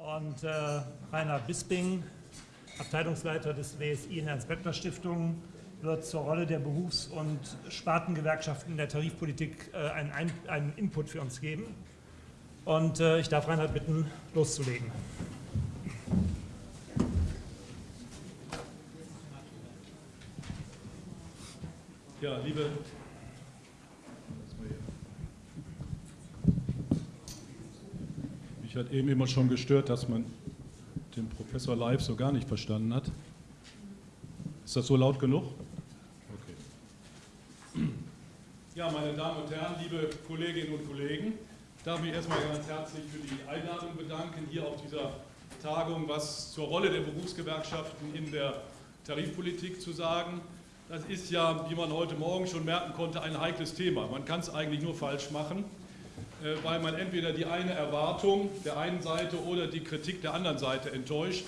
und äh, Rainer Bisping, Abteilungsleiter des WSI in der Hans-Beckner-Stiftung, wird zur Rolle der Berufs- und Spartengewerkschaften in der Tarifpolitik äh, einen, einen, Input für uns geben. Und äh, ich darf Reinhard bitten, loszulegen. Ja, liebe hat eben immer schon gestört, dass man den Professor live so gar nicht verstanden hat. Ist das so laut genug? Okay. Ja, meine Damen und Herren, liebe Kolleginnen und Kollegen, darf mich erstmal ganz herzlich für die Einladung bedanken, hier auf dieser Tagung was zur Rolle der Berufsgewerkschaften in der Tarifpolitik zu sagen. Das ist ja, wie man heute Morgen schon merken konnte, ein heikles Thema. Man kann es eigentlich nur falsch machen, weil man entweder die eine Erwartung der einen Seite oder die Kritik der anderen Seite enttäuscht.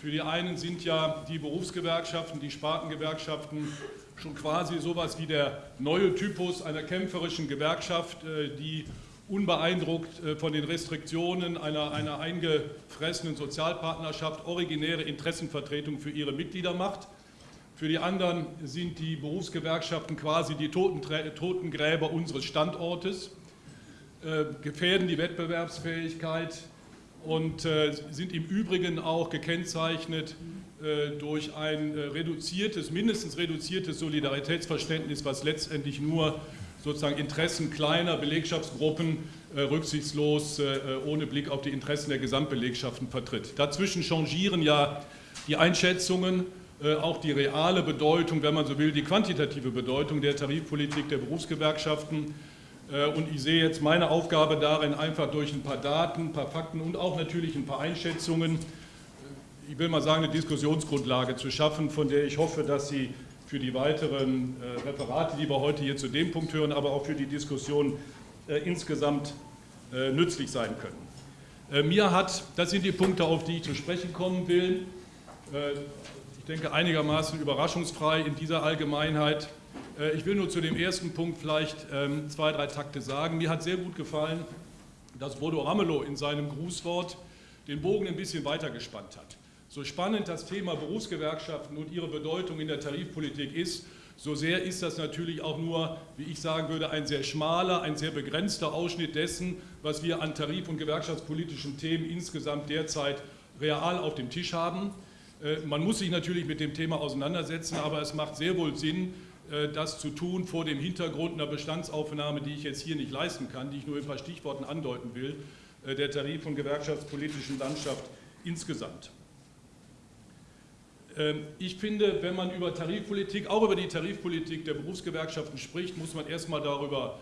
Für die einen sind ja die Berufsgewerkschaften, die Spartengewerkschaften schon quasi sowas wie der neue Typus einer kämpferischen Gewerkschaft, äh, die unbeeindruckt äh, von den Restriktionen einer, einer eingefressenen Sozialpartnerschaft originäre Interessenvertretung für ihre Mitglieder macht. Für die anderen sind die Berufsgewerkschaften quasi die Totengräber unseres Standortes, äh, gefährden die Wettbewerbsfähigkeit und äh, sind im Übrigen auch gekennzeichnet äh, durch ein reduziertes, mindestens reduziertes Solidaritätsverständnis, was letztendlich nur sozusagen Interessen kleiner Belegschaftsgruppen rücksichtslos ohne Blick auf die Interessen der Gesamtbelegschaften vertritt. Dazwischen changieren ja die Einschätzungen auch die reale Bedeutung, wenn man so will, die quantitative Bedeutung der Tarifpolitik der Berufsgewerkschaften. Äh, und ich sehe jetzt meine Aufgabe darin, einfach durch ein paar Daten, ein paar Fakten und auch natürlich ein paar Einschätzungen, ich will mal sagen, eine Diskussionsgrundlage zu schaffen, von der ich hoffe, dass sie für die weiteren äh, Referate, die wir heute hier zu dem Punkt hören, aber auch für die Diskussion insgesamt nützlich sein können. Mir hat, das sind die Punkte, auf die ich zu sprechen kommen will, denke, einigermaßen überraschungsfrei in dieser Allgemeinheit. Äh, ich will nur zu dem ersten Punkt vielleicht ähm, zwei, drei Takte sagen. Mir hat sehr gut gefallen, dass Bodo Ramelow in seinem Grußwort den Bogen ein bisschen weiter gespannt hat. So spannend das Thema Berufsgewerkschaften und ihre Bedeutung in der Tarifpolitik ist, so sehr ist das natürlich auch nur, wie ich sagen würde, ein sehr schmaler, ein sehr begrenzter Ausschnitt dessen, was wir an tarif- und gewerkschaftspolitischen Themen insgesamt derzeit real auf dem Tisch haben. Äh, man muss sich natürlich mit dem Thema auseinandersetzen, aber es macht sehr wohl Sinn, das zu tun vor dem Hintergrund einer Bestandsaufnahme, die ich jetzt hier nicht leisten kann, die ich nur in ein paar Stichworten andeuten will, äh, der tarif- und gewerkschaftspolitischen Landschaft insgesamt. Ähm, ich finde, wenn man über Tarifpolitik, auch über die Tarifpolitik der Berufsgewerkschaften spricht, muss man erstmal darüber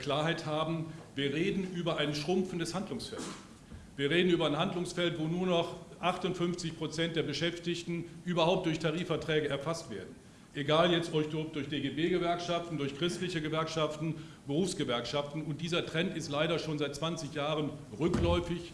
Klarheit haben, wir reden über ein schrumpfendes Handlungsfeld. Wir reden über ein Handlungsfeld, wo nur noch 58 Prozent der Beschäftigten überhaupt durch Tarifverträge erfasst werden. Egal jetzt durch DGB-Gewerkschaften, durch christliche Gewerkschaften, Berufsgewerkschaften. Und dieser Trend ist leider schon seit 20 Jahren rückläufig.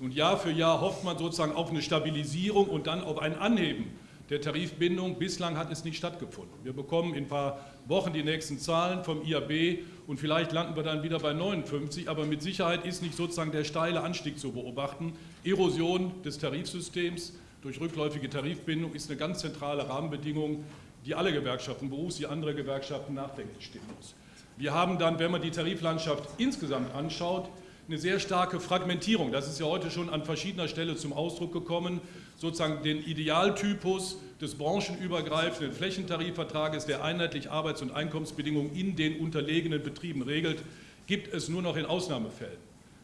Und Jahr für Jahr hofft man sozusagen auf eine Stabilisierung und dann auf ein Anheben der Tarifbindung. Bislang hat es nicht stattgefunden. Wir bekommen in ein paar Wochen die nächsten Zahlen vom IAB und vielleicht landen wir dann wieder bei 59, aber mit Sicherheit ist nicht sozusagen der steile Anstieg zu beobachten. Erosion des Tarifsystems durch rückläufige Tarifbindung ist eine ganz zentrale Rahmenbedingung, die alle Gewerkschaften, Berufs- wie andere Gewerkschaften nachdenklich stimmen muss. Wir haben dann, wenn man die Tariflandschaft insgesamt anschaut, eine sehr starke Fragmentierung. Das ist ja heute schon an verschiedener Stelle zum Ausdruck gekommen. Sozusagen den Idealtypus des branchenübergreifenden Flächentarifvertrages, der einheitlich Arbeits- und Einkommensbedingungen in den unterlegenen Betrieben regelt, gibt es nur noch in Ausnahmefällen.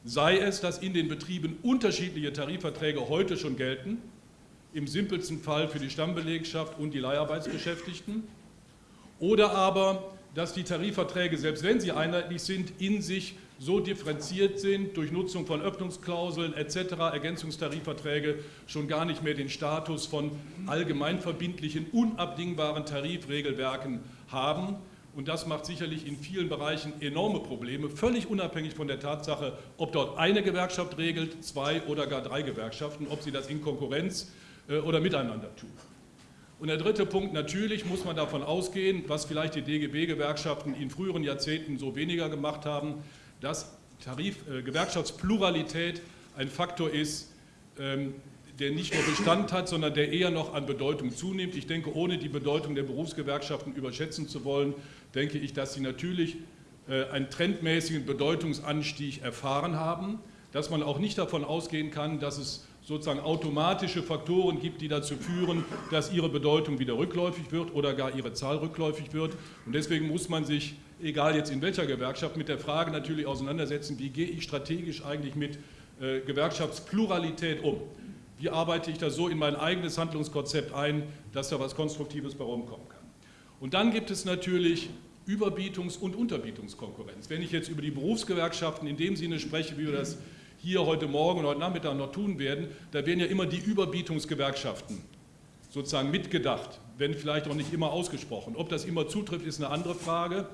Sei es, dass in den Betrieben unterschiedliche Tarifverträge heute schon gelten, im simpelsten Fall für die Stammbelegschaft und die Leiharbeitsbeschäftigten, oder aber, dass die Tarifverträge, selbst wenn sie einheitlich sind, in sich so differenziert sind durch Nutzung von Öffnungsklauseln etc., Ergänzungstarifverträge schon gar nicht mehr den Status von allgemeinverbindlichen, unabdingbaren Tarifregelwerken haben. Und das macht sicherlich in vielen Bereichen enorme Probleme, völlig unabhängig von der Tatsache, ob dort eine Gewerkschaft regelt, zwei oder gar drei Gewerkschaften, ob sie das in Konkurrenz oder miteinander tun. Und der dritte Punkt, natürlich muss man davon ausgehen, was vielleicht die DGB-Gewerkschaften in früheren Jahrzehnten so weniger gemacht haben, dass Tarif, äh, Gewerkschaftspluralität ein Faktor ist, ähm, der nicht nur Bestand hat, sondern der eher noch an Bedeutung zunimmt. Ich denke, ohne die Bedeutung der Berufsgewerkschaften überschätzen zu wollen, denke ich, dass sie natürlich äh, einen trendmäßigen Bedeutungsanstieg erfahren haben, dass man auch nicht davon ausgehen kann, dass es sozusagen automatische Faktoren gibt, die dazu führen, dass ihre Bedeutung wieder rückläufig wird oder gar ihre Zahl rückläufig wird. Und deswegen muss man sich, egal jetzt in welcher Gewerkschaft, mit der Frage natürlich auseinandersetzen, wie gehe ich strategisch eigentlich mit äh, Gewerkschaftspluralität um. Wie arbeite ich das so in mein eigenes Handlungskonzept ein, dass da was Konstruktives bei rumkommen kann. Und dann gibt es natürlich Überbietungs- und Unterbietungskonkurrenz. Wenn ich jetzt über die Berufsgewerkschaften in dem Sinne spreche, wie wir das hier heute Morgen und heute Nachmittag noch tun werden, da werden ja immer die Überbietungsgewerkschaften sozusagen mitgedacht, wenn vielleicht auch nicht immer ausgesprochen. Ob das immer zutrifft, ist eine andere Frage.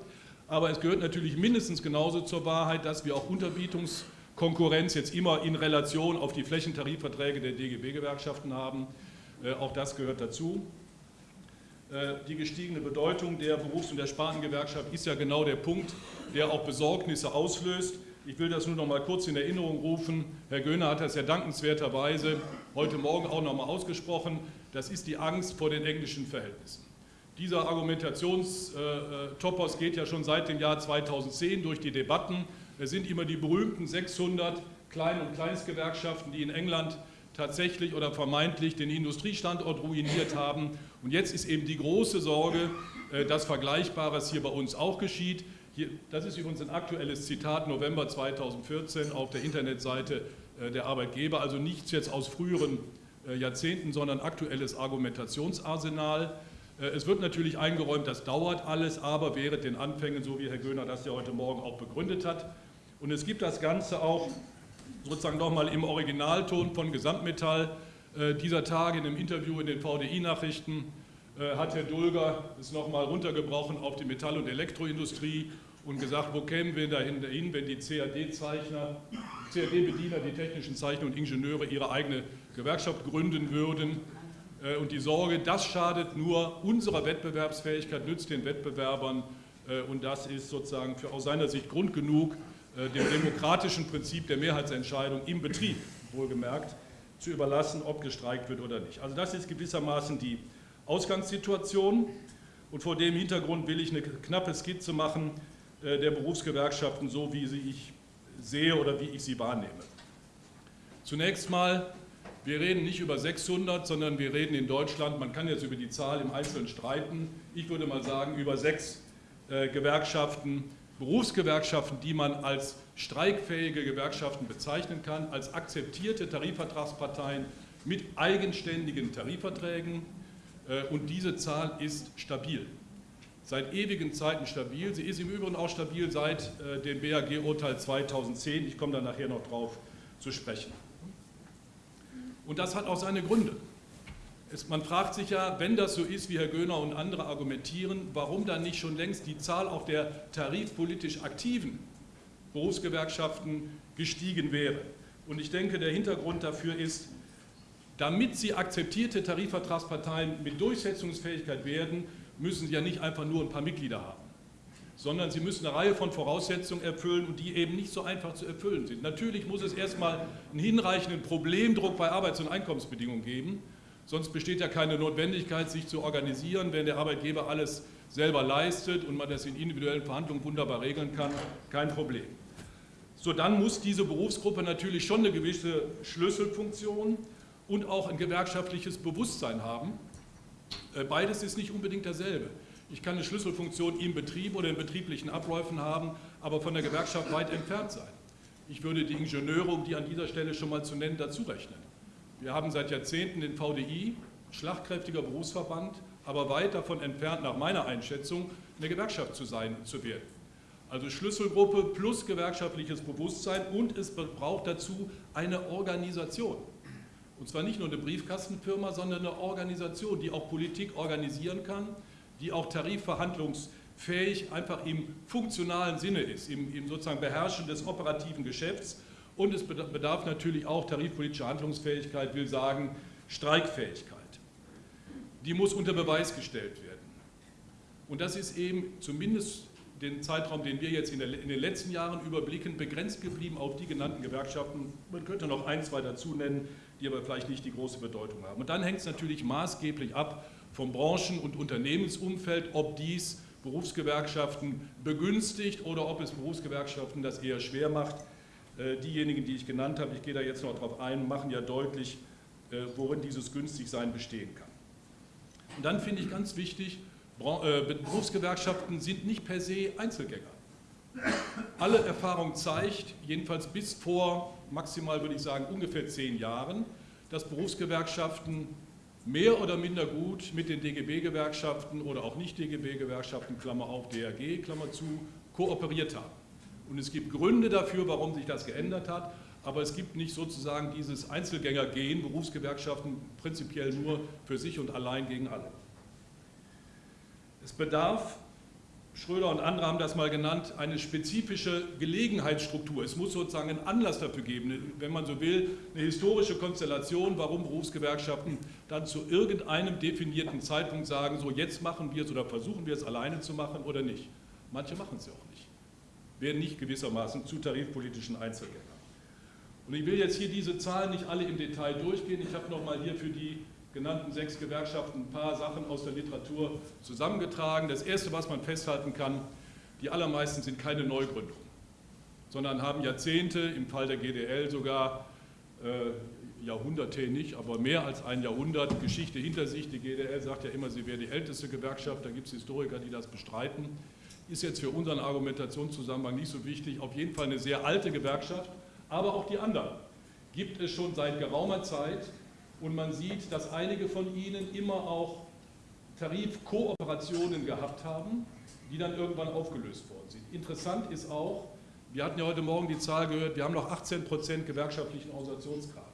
Aber es gehört natürlich mindestens genauso zur Wahrheit, dass wir auch Unterbietungskonkurrenz jetzt immer in Relation auf die Flächentarifverträge der DGB-Gewerkschaften haben. Äh, auch das gehört dazu. Äh, die gestiegene Bedeutung der Berufs- und der Spartengewerkschaft ist ja genau der Punkt, der auch Besorgnisse auslöst. Ich will das nur noch mal kurz in Erinnerung rufen. Herr Göhner hat das ja dankenswerterweise heute Morgen auch noch mal ausgesprochen. Das ist die Angst vor den englischen Verhältnissen. Dieser Argumentationstopos geht ja schon seit dem Jahr 2010 durch die Debatten. Es sind immer die berühmten 600 Klein- und Kleinstgewerkschaften, die in England tatsächlich oder vermeintlich den Industriestandort ruiniert haben. Und jetzt ist eben die große Sorge, äh, dass Vergleichbares hier bei uns auch geschieht. Hier, das ist übrigens ein aktuelles Zitat, November 2014 auf der Internetseite äh, der Arbeitgeber, also nichts jetzt aus früheren äh, Jahrzehnten, sondern aktuelles Argumentationsarsenal. Äh, es wird natürlich eingeräumt, das dauert alles, aber während den Anfängen, so wie Herr Göhner das ja heute Morgen auch begründet hat. Und es gibt das Ganze auch sozusagen nochmal im Originalton von Gesamtmetall dieser Tage in einem Interview in den VDI-Nachrichten hat Herr Dulger es nochmal runtergebrochen auf die Metall- und Elektroindustrie und gesagt, wo kämen wir dahin, wenn die CAD-Zeichner, CAD-Bediener, die technischen Zeichner und Ingenieure ihre eigene Gewerkschaft gründen würden. Äh, und die Sorge, das schadet nur unserer Wettbewerbsfähigkeit, nützt den Wettbewerbern äh, und das ist sozusagen für aus seiner Sicht Grund genug, dem demokratischen Prinzip der Mehrheitsentscheidung im Betrieb, wohlgemerkt, zu überlassen, ob gestreikt wird oder nicht. Also das ist gewissermaßen die Ausgangssituation. Und vor dem Hintergrund will ich eine knappe Skizze machen äh, der Berufsgewerkschaften, so wie sie ich sehe oder wie ich sie wahrnehme. Zunächst mal, wir reden nicht über 600, sondern wir reden in Deutschland, man kann jetzt über die Zahl im Einzelnen streiten, ich würde mal sagen über sechs äh, Gewerkschaften, Berufsgewerkschaften, die man als streikfähige Gewerkschaften bezeichnen kann, als akzeptierte Tarifvertragsparteien mit eigenständigen Tarifverträgen, und diese Zahl ist stabil. Seit ewigen Zeiten stabil. Sie ist im Übrigen auch stabil seit äh, dem BAG-Urteil 2010. Ich komme da nachher noch drauf zu sprechen. Und das hat auch seine Gründe. Es, man fragt sich ja, wenn das so ist, wie Herr Göhner und andere argumentieren, warum dann nicht schon längst die Zahl auch der tarifpolitisch aktiven Berufsgewerkschaften gestiegen wäre. Und ich denke, der Hintergrund dafür ist, damit sie akzeptierte Tarifvertragsparteien mit Durchsetzungsfähigkeit werden, müssen sie ja nicht einfach nur ein paar Mitglieder haben, sondern sie müssen eine Reihe von Voraussetzungen erfüllen und die eben nicht so einfach zu erfüllen sind. Natürlich muss es erstmal einen hinreichenden Problemdruck bei Arbeits- und Einkommensbedingungen geben, sonst besteht ja keine Notwendigkeit, sich zu organisieren, wenn der Arbeitgeber alles selber leistet und man das in individuellen Verhandlungen wunderbar regeln kann, kein Problem. So, dann muss diese Berufsgruppe natürlich schon eine gewisse Schlüsselfunktion und auch ein gewerkschaftliches Bewusstsein haben. Äh, beides ist nicht unbedingt dasselbe. Ich kann eine Schlüsselfunktion im Betrieb oder in betrieblichen Abläufen haben, aber von der Gewerkschaft weit entfernt sein. Ich würde die Ingenieure, um die an dieser Stelle schon mal zu nennen, dazu rechnen. Wir haben seit Jahrzehnten den VDI, schlagkräftiger Berufsverband, aber weit davon entfernt, nach meiner Einschätzung, eine Gewerkschaft zu sein, zu werden. Also Schlüsselgruppe plus gewerkschaftliches Bewusstsein und es braucht dazu eine Organisation. Und zwar nicht nur eine Briefkastenfirma, sondern eine Organisation, die auch Politik organisieren kann, die auch tarifverhandlungsfähig einfach im funktionalen Sinne ist, im, im sozusagen Beherrschen des operativen Geschäfts. Und es bedarf natürlich auch tarifpolitischer Handlungsfähigkeit, will sagen Streikfähigkeit. Die muss unter Beweis gestellt werden. Und das ist eben zumindest den Zeitraum, den wir jetzt in, der, in, den letzten Jahren überblicken, begrenzt geblieben auf die genannten Gewerkschaften. Man könnte noch ein, zwei dazu nennen, die aber vielleicht nicht die große Bedeutung haben. Und dann hängt es natürlich maßgeblich ab vom Branchen- und Unternehmensumfeld, ob dies Berufsgewerkschaften begünstigt oder ob es Berufsgewerkschaften das eher schwer macht. Äh, diejenigen, die ich genannt habe, ich gehe da jetzt noch darauf ein, machen ja deutlich, äh, worin dieses Günstigsein bestehen kann. Und dann finde ich ganz wichtig, äh, Berufsgewerkschaften sind nicht per se Einzelgänger. Alle Erfahrung zeigt, jedenfalls bis vor maximal würde ich sagen ungefähr zehn Jahren, dass Berufsgewerkschaften mehr oder minder gut mit den DGB-Gewerkschaften oder auch nicht DGB-Gewerkschaften, Klammer auf, DRG, Klammer zu, kooperiert haben. Und es gibt Gründe dafür, warum sich das geändert hat, aber es gibt nicht sozusagen dieses Einzelgänger-Gen, Berufsgewerkschaften prinzipiell nur für sich und allein gegen alle. Es bedarf Schröder und andere haben das mal genannt, eine spezifische Gelegenheitsstruktur. Es muss sozusagen einen Anlass dafür geben, wenn man so will, eine historische Konstellation, warum Berufsgewerkschaften dann zu irgendeinem definierten Zeitpunkt sagen, so jetzt machen wir es oder versuchen wir es alleine zu machen oder nicht. Manche machen es ja auch nicht, werden nicht gewissermaßen zu tarifpolitischen Einzelgängern. Und ich will jetzt hier diese Zahlen nicht alle im Detail durchgehen. Ich habe nochmal hier für die genannten sechs Gewerkschaften ein paar Sachen aus der Literatur zusammengetragen. Das Erste, was man festhalten kann, die allermeisten sind keine Neugründungen, sondern haben Jahrzehnte, im Fall der GDL sogar äh, Jahrhunderte nicht, aber mehr als ein Jahrhundert Geschichte hinter sich. Die GDL sagt ja immer, sie wäre die älteste Gewerkschaft, da gibt es Historiker, die das bestreiten. Ist jetzt für unseren Argumentationszusammenhang nicht so wichtig. Auf jeden Fall eine sehr alte Gewerkschaft, aber auch die anderen gibt es schon seit geraumer Zeit und man sieht, dass einige von ihnen immer auch Tarifkooperationen gehabt haben, die dann irgendwann aufgelöst worden sind. Interessant ist auch, wir hatten ja heute Morgen die Zahl gehört, wir haben noch 18 Prozent gewerkschaftlichen Organisationsgrad.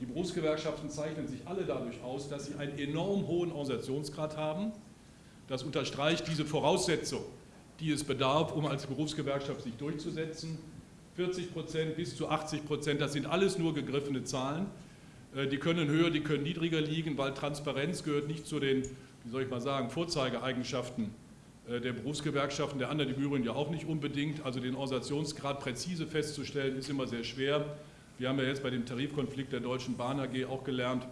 Die Berufsgewerkschaften zeichnen sich alle dadurch aus, dass sie einen enorm hohen Organisationsgrad haben. Das unterstreicht diese Voraussetzung, die es bedarf, um als Berufsgewerkschaft sich durchzusetzen. 40 Prozent bis zu 80 Prozent, das sind alles nur gegriffene Zahlen. Äh, die können höher, die können niedriger liegen, weil Transparenz gehört nicht zu den, wie soll ich mal sagen, Vorzeigeeigenschaften äh, der Berufsgewerkschaften, der anderen im Übrigen ja auch nicht unbedingt. Also den Organisationsgrad präzise festzustellen, ist immer sehr schwer. Wir haben ja jetzt bei dem Tarifkonflikt der Deutschen Bahn AG auch gelernt,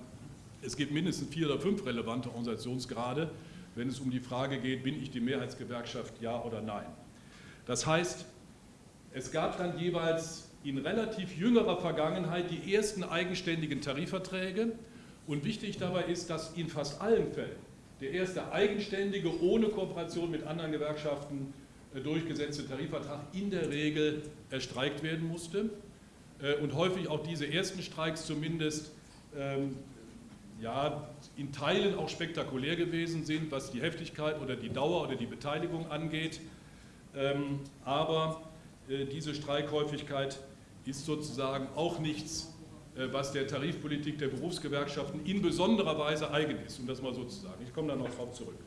es gibt mindestens vier oder fünf relevante Organisationsgrade, wenn es um die Frage geht, bin ich die Mehrheitsgewerkschaft, ja oder nein. Das heißt, es gab dann jeweils in relativ jüngerer Vergangenheit die ersten eigenständigen Tarifverträge. Und wichtig dabei ist, dass in fast allen Fällen der erste eigenständige, ohne Kooperation mit anderen Gewerkschaften äh, durchgesetzte Tarifvertrag in der Regel erstreikt werden musste. Äh, und häufig auch diese ersten Streiks zumindest ähm, ja, in Teilen auch spektakulär gewesen sind, was die Heftigkeit oder die Dauer oder die Beteiligung angeht. Ähm, aber äh, diese Streikhäufigkeit ist sozusagen auch nichts, äh, was der Tarifpolitik der Berufsgewerkschaften in besonderer Weise eigen ist, um das mal so zu sagen. Ich komme da noch drauf zurück.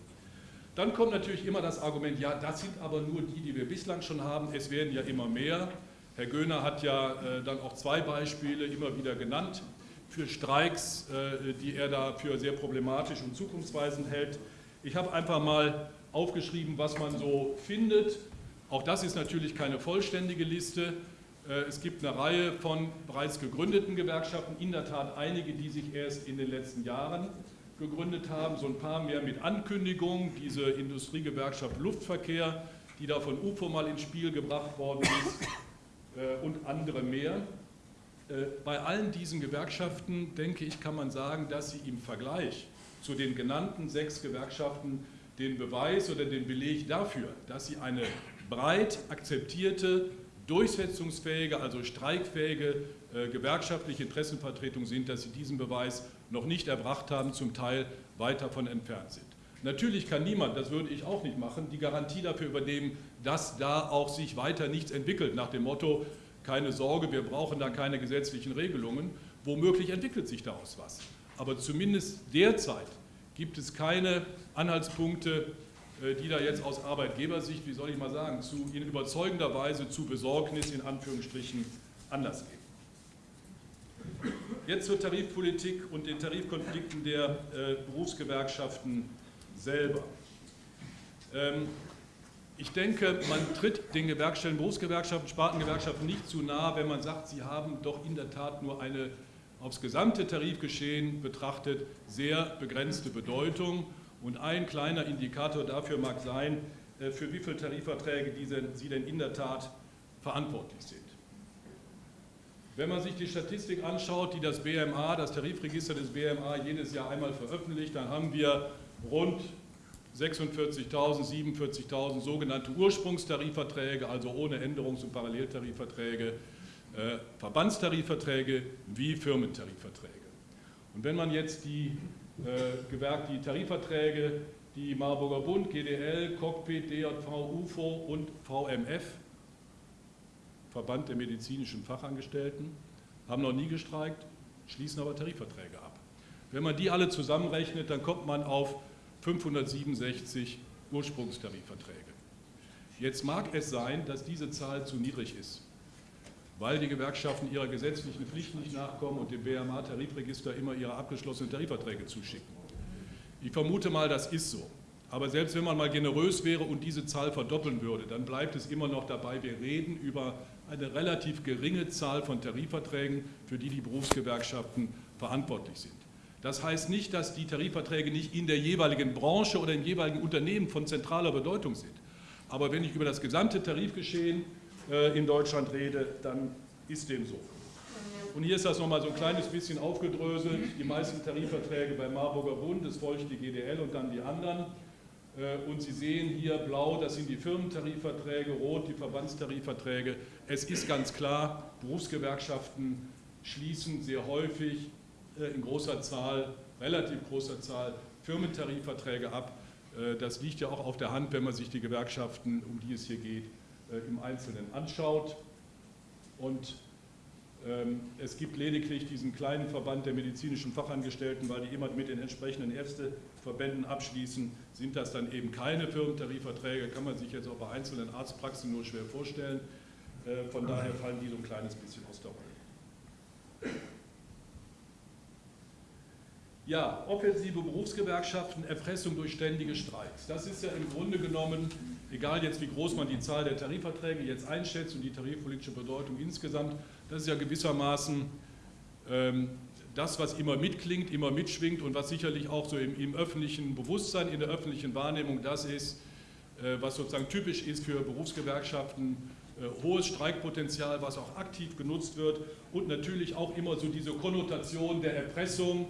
Dann kommt natürlich immer das Argument, ja, das sind aber nur die, die wir bislang schon haben, es werden ja immer mehr. Herr Göhner hat ja äh, dann auch zwei Beispiele immer wieder genannt für Streiks, äh, die er da für sehr problematisch und zukunftsweisend hält. Ich habe einfach mal aufgeschrieben, was man so findet. Auch das ist natürlich keine vollständige Liste. Äh, es gibt eine Reihe von bereits gegründeten Gewerkschaften, in der Tat einige, die sich erst in den letzten Jahren gegründet haben, so ein paar mehr mit Ankündigung, diese Industriegewerkschaft Luftverkehr, die da von UFO mal ins Spiel gebracht worden ist äh, und andere mehr. Äh, bei allen diesen Gewerkschaften, denke ich, kann man sagen, dass sie im Vergleich zu den genannten sechs Gewerkschaften den Beweis oder den Beleg dafür, dass sie eine breit akzeptierte durchsetzungsfähige, also streikfähige äh, gewerkschaftliche Interessenvertretung sind, dass sie diesen Beweis noch nicht erbracht haben, zum Teil weit davon entfernt sind. Natürlich kann niemand, das würde ich auch nicht machen, die Garantie dafür übernehmen, dass da auch sich weiter nichts entwickelt, nach dem Motto, keine Sorge, wir brauchen da keine gesetzlichen Regelungen. Womöglich entwickelt sich daraus was. Aber zumindest derzeit gibt es keine Anhaltspunkte, die da jetzt aus Arbeitgebersicht, wie soll ich mal sagen, zu, in überzeugender Weise zu Besorgnis in Anführungsstrichen Anlass geben. Jetzt zur Tarifpolitik und den Tarifkonflikten der äh, Berufsgewerkschaften selber. Ähm, ich denke, man tritt den Gewerkschaften, Berufsgewerkschaften, Spartengewerkschaften nicht zu nahe, wenn man sagt, sie haben doch in der Tat nur eine aufs gesamte Tarifgeschehen betrachtet sehr begrenzte Bedeutung. Und ein kleiner Indikator dafür mag sein, äh, für wie viele Tarifverträge Sie denn in der Tat verantwortlich sind. Wenn man sich die Statistik anschaut, die das BMA, das Tarifregister des BMA jedes Jahr einmal veröffentlicht, dann haben wir rund 46.000, 47.000 sogenannte Ursprungstarifverträge, also ohne Änderungs- und Paralleltarifverträge, äh, Verbandstarifverträge wie Firmentarifverträge. Und wenn man jetzt die, Gewerk, die Tarifverträge, die Marburger Bund, GDL, Cockpit, DJV, UFO und VMF, Verband der medizinischen Fachangestellten, haben noch nie gestreikt, schließen aber Tarifverträge ab. Wenn man die alle zusammenrechnet, dann kommt man auf 567 Ursprungstarifverträge. Jetzt mag es sein, dass diese Zahl zu niedrig ist, weil die Gewerkschaften ihrer gesetzlichen Pflicht nicht nachkommen und dem BMA-Tarifregister immer ihre abgeschlossenen Tarifverträge zuschicken. Ich vermute mal, das ist so. Aber selbst wenn man mal generös wäre und diese Zahl verdoppeln würde, dann bleibt es immer noch dabei, wir reden über eine relativ geringe Zahl von Tarifverträgen, für die die Berufsgewerkschaften verantwortlich sind. Das heißt nicht, dass die Tarifverträge nicht in der jeweiligen Branche oder im jeweiligen Unternehmen von zentraler Bedeutung sind. Aber wenn ich über das gesamte Tarifgeschehen in Deutschland rede, dann ist dem so. Und hier ist das nochmal so ein kleines bisschen aufgedröselt. Die meisten Tarifverträge bei Marburger Bund, es folgt die GDL und dann die anderen. Äh, und Sie sehen hier blau, das sind die Firmentarifverträge, rot die Verbandstarifverträge. Es ist ganz klar, Berufsgewerkschaften schließen sehr häufig äh, in großer Zahl, relativ großer Zahl Firmentarifverträge ab. Äh, das liegt ja auch auf der Hand, wenn man sich die Gewerkschaften, um die es hier geht, im Einzelnen anschaut. Und ähm, es gibt lediglich diesen kleinen Verband der medizinischen Fachangestellten, weil die immer mit den entsprechenden Ärzteverbänden abschließen, sind das dann eben keine Firmentarifverträge, kann man sich jetzt auch bei einzelnen Arztpraxen nur schwer vorstellen. Äh, von daher fallen die so ein kleines bisschen aus der Rolle. Ja, offensive Berufsgewerkschaften, Erpressung durch ständige Streiks. Das ist ja im Grunde genommen, egal jetzt wie groß man die Zahl der Tarifverträge jetzt einschätzt und die tarifpolitische Bedeutung insgesamt, das ist ja gewissermaßen ähm, das, was immer mitklingt, immer mitschwingt und was sicherlich auch so im, im öffentlichen Bewusstsein, in der öffentlichen Wahrnehmung das ist, äh, was sozusagen typisch ist für Berufsgewerkschaften, äh, hohes Streikpotenzial, was auch aktiv genutzt wird und natürlich auch immer so diese Konnotation der Erpressung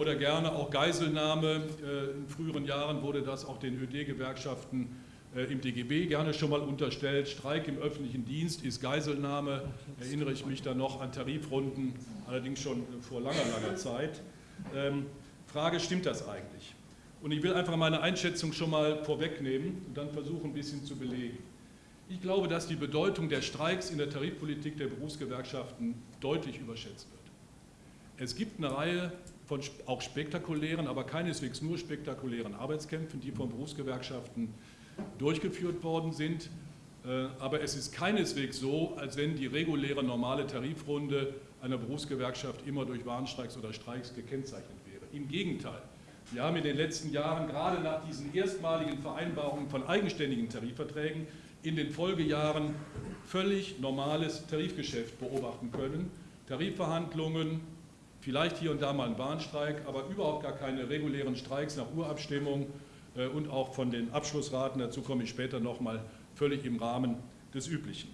oder gerne auch Geiselnahme. Äh, in früheren Jahren wurde das auch den ÖD-Gewerkschaften äh, im DGB gerne schon mal unterstellt. Streik im öffentlichen Dienst ist Geiselnahme. Erinnere ich mich da noch an Tarifrunden, allerdings schon vor langer, langer Zeit. Ähm, Frage, stimmt das eigentlich? Und ich will einfach meine Einschätzung schon mal vorwegnehmen und dann versuchen, ein bisschen zu belegen. Ich glaube, dass die Bedeutung der Streiks in der Tarifpolitik der Berufsgewerkschaften deutlich überschätzt wird. Es gibt eine Reihe von auch spektakulären, aber keineswegs nur spektakulären Arbeitskämpfen, die von Berufsgewerkschaften durchgeführt worden sind. Äh, aber es ist keineswegs so, als wenn die reguläre normale Tarifrunde einer Berufsgewerkschaft immer durch Warnstreiks oder Streiks gekennzeichnet wäre. Im Gegenteil. Wir haben in den letzten Jahren, gerade nach diesen erstmaligen Vereinbarungen von eigenständigen Tarifverträgen, in den Folgejahren völlig normales Tarifgeschäft beobachten können. Tarifverhandlungen, vielleicht hier und da mal ein Warnstreik, aber überhaupt gar keine regulären Streiks nach Urabstimmung äh, und auch von den Abschlussraten, dazu komme ich später nochmal, völlig im Rahmen des Üblichen.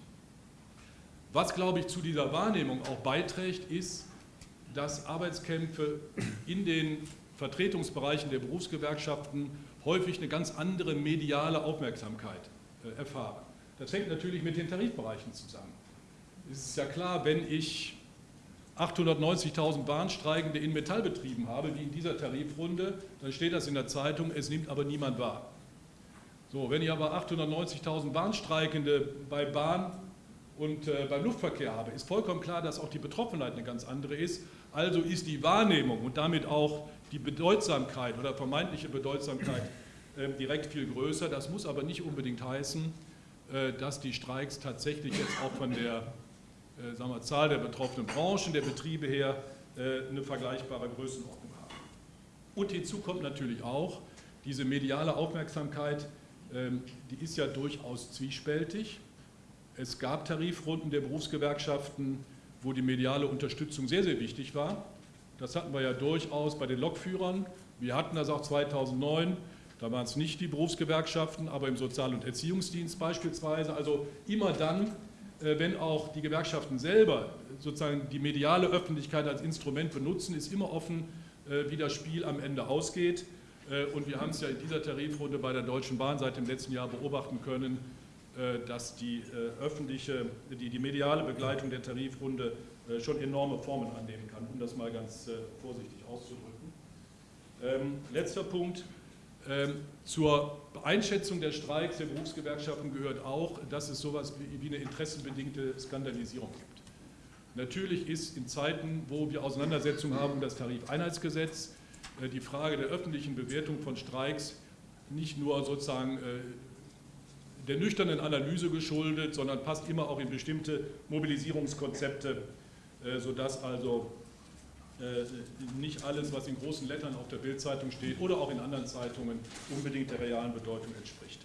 Was, glaube ich, zu dieser Wahrnehmung auch beiträgt, ist, dass Arbeitskämpfe in den Vertretungsbereichen der Berufsgewerkschaften häufig eine ganz andere mediale Aufmerksamkeit äh, erfahren. Das hängt natürlich mit den Tarifbereichen zusammen. Es ist ja klar, wenn ich 890.000 Bahnstreikende in Metallbetrieben habe, wie in dieser Tarifrunde, dann steht das in der Zeitung, es nimmt aber niemand wahr. So, wenn ich aber 890.000 Bahnstreikende bei Bahn und äh, beim Luftverkehr habe, ist vollkommen klar, dass auch die Betroffenheit eine ganz andere ist. Also ist die Wahrnehmung und damit auch die Bedeutsamkeit oder vermeintliche Bedeutsamkeit äh, direkt viel größer. Das muss aber nicht unbedingt heißen, äh, dass die Streiks tatsächlich jetzt auch von der äh, sagen wir, Zahl der betroffenen Branchen, der Betriebe her äh, eine vergleichbare Größenordnung haben. Und hinzu kommt natürlich auch diese mediale Aufmerksamkeit, ähm, die ist ja durchaus zwiespältig. Es gab Tarifrunden der Berufsgewerkschaften, wo die mediale Unterstützung sehr, sehr wichtig war. Das hatten wir ja durchaus bei den Lokführern. Wir hatten das auch 2009. Da waren es nicht die Berufsgewerkschaften, aber im Sozial- und Erziehungsdienst beispielsweise. Also immer dann, wenn auch die Gewerkschaften selber sozusagen die mediale Öffentlichkeit als Instrument benutzen, ist immer offen, äh, wie das Spiel am Ende ausgeht. Äh, und wir haben es ja in dieser Tarifrunde bei der Deutschen Bahn seit dem letzten Jahr beobachten können, dass die öffentliche, die, die mediale Begleitung der Tarifrunde schon enorme Formen annehmen kann, um das mal ganz vorsichtig auszudrücken. Ähm, letzter Punkt, ähm, zur Einschätzung der Streiks der Berufsgewerkschaften gehört auch, dass es sowas wie eine interessenbedingte Skandalisierung gibt. Natürlich ist in Zeiten, wo wir Auseinandersetzungen haben um das Tarifeinheitsgesetz, äh, die Frage der öffentlichen Bewertung von Streiks nicht nur sozusagen äh, der nüchternen Analyse geschuldet, sondern passt immer auch in bestimmte Mobilisierungskonzepte, äh, sodass also nicht alles, was in großen Lettern auf der Bildzeitung steht oder auch in anderen Zeitungen, unbedingt der realen Bedeutung entspricht.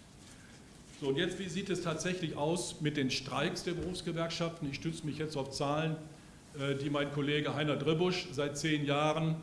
So, und jetzt, wie sieht es tatsächlich aus mit den Streiks der Berufsgewerkschaften? Ich stütze mich jetzt auf Zahlen, äh, die mein Kollege Heiner Dribusch seit zehn Jahren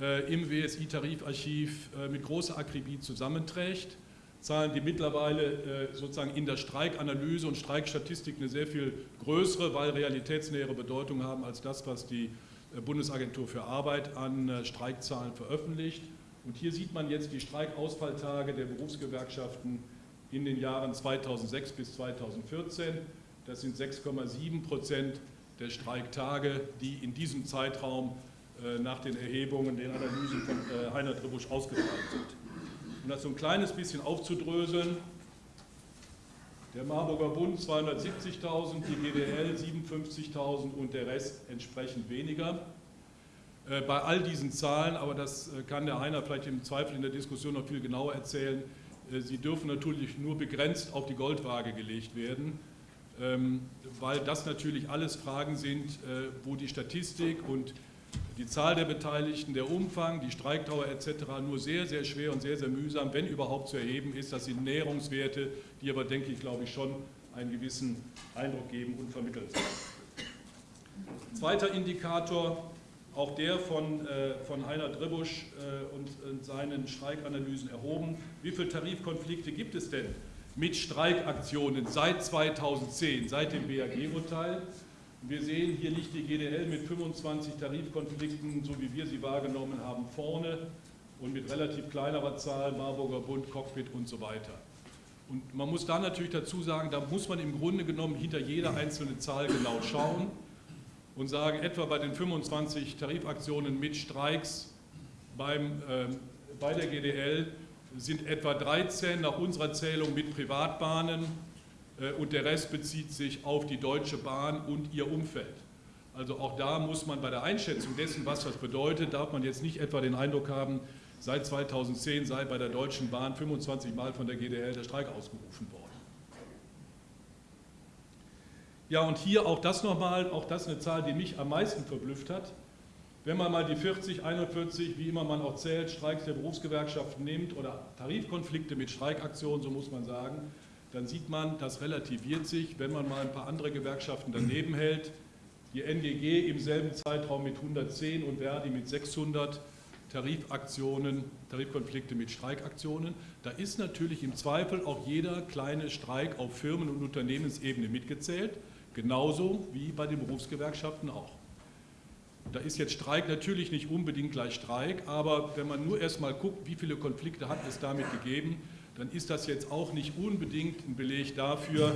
äh, im WSI-Tarifarchiv mit großer Akribie zusammenträgt. Zahlen, die mittlerweile sozusagen in der Streikanalyse und Streikstatistik eine sehr viel größere, weil realitätsnähere Bedeutung haben als das, was die äh, Bundesagentur für Arbeit an äh, Streikzahlen veröffentlicht. Und hier sieht man jetzt die Streikausfalltage der Berufsgewerkschaften in den Jahren 2006 bis 2014. Das sind 6,7 Prozent der Streiktage, die in diesem Zeitraum äh, nach den Erhebungen, den Analysen von Heiner Tribusch ausgefallen sind. Um das so ein kleines bisschen aufzudröseln, der Marburger Bund 270.000, die GDL 57.000 und der Rest entsprechend weniger. Äh, bei all diesen Zahlen, aber das äh, kann der Heiner vielleicht im Zweifel in der Diskussion noch viel genauer erzählen, äh, sie dürfen natürlich nur begrenzt auf die Goldwaage gelegt werden, ähm, weil das natürlich alles Fragen sind, wo die Statistik und die Zahl der Beteiligten, der Umfang, die Streikdauer etc. nur sehr, sehr schwer und sehr, sehr mühsam, wenn überhaupt zu erheben ist. Das sind Näherungswerte, die aber, denke ich, glaube ich, schon einen gewissen Eindruck geben und vermitteln. Zweiter Indikator, auch der von, äh, von Heiner Dribusch äh, und, und seinen Streikanalysen erhoben. Wie viele Tarifkonflikte gibt es denn mit Streikaktionen seit 2010, seit dem BAG-Urteil? Wir sehen, hier liegt die GDL mit 25 Tarifkonflikten, so wie wir sie wahrgenommen haben, vorne und mit relativ kleinerer Zahl, Marburger Bund, Cockpit und so weiter. Und man muss da natürlich dazu sagen, da muss man im Grunde genommen hinter jeder einzelne Zahl genau schauen und sagen, etwa bei den 25 Tarifaktionen mit Streiks beim, äh, bei der GDL sind etwa 13 nach unserer Zählung mit Privatbahnen, und der Rest bezieht sich auf die Deutsche Bahn und ihr Umfeld. Also auch da muss man bei der Einschätzung dessen, was das bedeutet, darf man jetzt nicht etwa den Eindruck haben, seit 2010 sei bei der Deutschen Bahn 25 Mal von der GDL der Streik ausgerufen worden. Ja, und hier auch das nochmal, auch das eine Zahl, die mich am meisten verblüfft hat. Wenn man mal die 40, 41, wie immer man auch zählt, Streiks der Berufsgewerkschaften nimmt oder Tarifkonflikte mit Streikaktionen, so muss man sagen, dann sieht man, das relativiert sich, wenn man mal ein paar andere Gewerkschaften daneben hält. Die NGG im selben Zeitraum mit 110 und Verdi mit 600 Tarifaktionen, Tarifkonflikte mit Streikaktionen. Da ist natürlich im Zweifel auch jeder kleine Streik auf Firmen- und Unternehmensebene mitgezählt, genauso wie bei den Berufsgewerkschaften auch. Da ist jetzt Streik natürlich nicht unbedingt gleich Streik, aber wenn man nur erstmal guckt, wie viele Konflikte hat es damit gegeben, dann ist das jetzt auch nicht unbedingt ein Beleg dafür,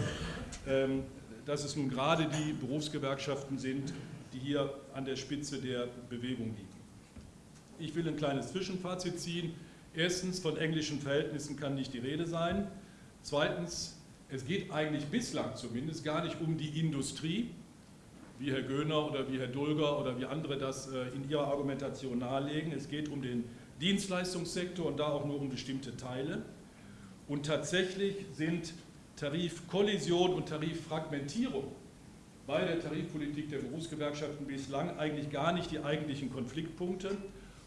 ähm, dass es nun gerade die Berufsgewerkschaften sind, die hier an der Spitze der Bewegung liegen. Ich will ein kleines Zwischenfazit ziehen. Erstens, von englischen Verhältnissen kann nicht die Rede sein. Zweitens, es geht eigentlich bislang zumindest gar nicht um die Industrie, wie Herr Göhner oder wie Herr Dulger oder wie andere das äh, in ihrer Argumentation nahelegen. Es geht um den Dienstleistungssektor und da auch nur um bestimmte Teile. Und tatsächlich sind Tarifkollision und Tariffragmentierung bei der Tarifpolitik der Berufsgewerkschaften bislang eigentlich gar nicht die eigentlichen Konfliktpunkte.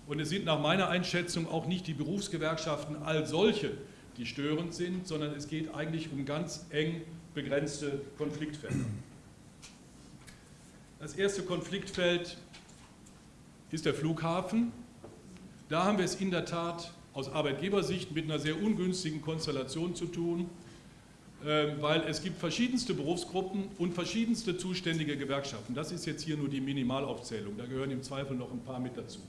Und es sind nach meiner Einschätzung auch nicht die Berufsgewerkschaften als solche, die störend sind, sondern es geht eigentlich um ganz eng begrenzte Konfliktfelder. Das erste Konfliktfeld ist der Flughafen. Da haben wir es in der Tat aus Arbeitgebersicht mit einer sehr ungünstigen Konstellation zu tun, ähm, weil es gibt verschiedenste Berufsgruppen und verschiedenste zuständige Gewerkschaften. Das ist jetzt hier nur die Minimalaufzählung, da gehören im Zweifel noch ein paar mit dazu.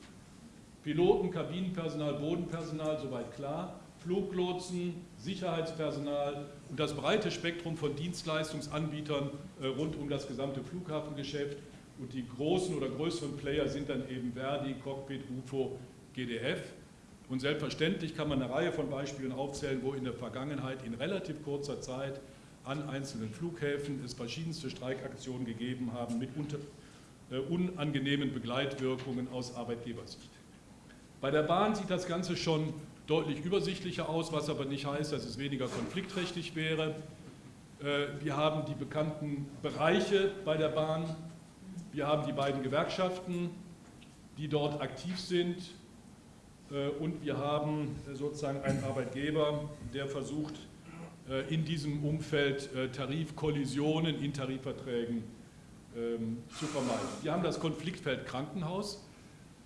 Piloten, Kabinenpersonal, Bodenpersonal, soweit klar, Fluglotsen, Sicherheitspersonal und das breite Spektrum von Dienstleistungsanbietern äh, rund um das gesamte Flughafengeschäft. Und die großen oder größeren Player sind dann eben Verdi, Cockpit, UFO, GDF. Und selbstverständlich kann man eine Reihe von Beispielen aufzählen, wo in der Vergangenheit in relativ kurzer Zeit an einzelnen Flughäfen es verschiedenste Streikaktionen gegeben haben mit unter, äh, unangenehmen Begleitwirkungen aus Arbeitgebersicht. Bei der Bahn sieht das Ganze schon deutlich übersichtlicher aus, was aber nicht heißt, dass es weniger konfliktträchtig wäre. Äh, wir haben die bekannten Bereiche bei der Bahn, wir haben die beiden Gewerkschaften, die dort aktiv sind, und wir haben äh, sozusagen einen Arbeitgeber, der versucht, äh, in diesem Umfeld Tarifkollisionen in Tarifverträgen ähm, zu vermeiden. Wir haben das Konfliktfeld Krankenhaus.